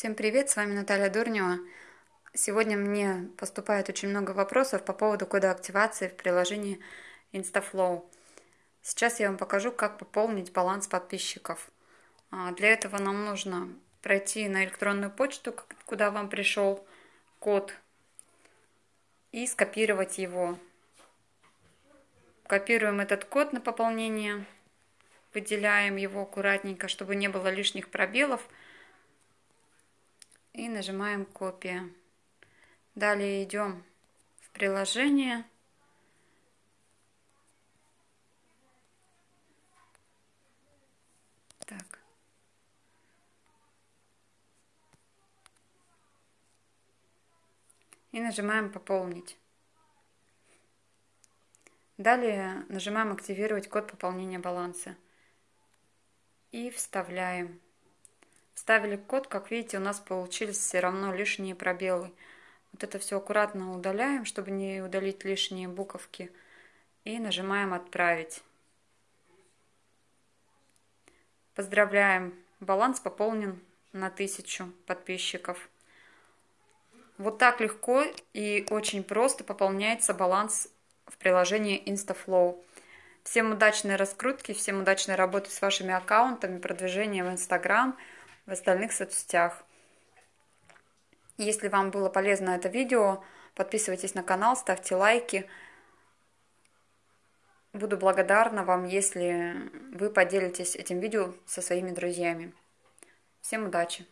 Всем привет, с вами Наталья Дурнева. Сегодня мне поступает очень много вопросов по поводу кода активации в приложении InstaFlow. Сейчас я вам покажу, как пополнить баланс подписчиков. А, для этого нам нужно пройти на электронную почту, куда вам пришел код, и скопировать его. Копируем этот код на пополнение, выделяем его аккуратненько, чтобы не было лишних пробелов – и нажимаем копия. Далее идем в приложение. Так. И нажимаем пополнить. Далее нажимаем активировать код пополнения баланса. И вставляем. Ставили код, как видите, у нас получились все равно лишние пробелы. Вот это все аккуратно удаляем, чтобы не удалить лишние буковки. И нажимаем «Отправить». Поздравляем! Баланс пополнен на 1000 подписчиков. Вот так легко и очень просто пополняется баланс в приложении InstaFlow. Всем удачной раскрутки, всем удачной работы с вашими аккаунтами, продвижения в Instagram – в остальных соцсетях. Если вам было полезно это видео, подписывайтесь на канал, ставьте лайки. Буду благодарна вам, если вы поделитесь этим видео со своими друзьями. Всем удачи!